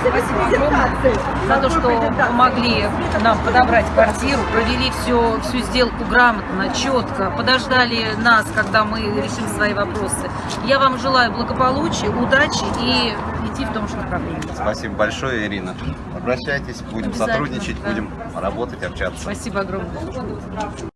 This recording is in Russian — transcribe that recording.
Спасибо огромное за то, что помогли нам подобрать квартиру, провели все, всю сделку грамотно, четко, подождали нас, когда мы решим свои вопросы. Я вам желаю благополучия, удачи и идти в том же направлении. Спасибо большое, Ирина. Обращайтесь, будем сотрудничать, да. будем работать, общаться. Спасибо огромное.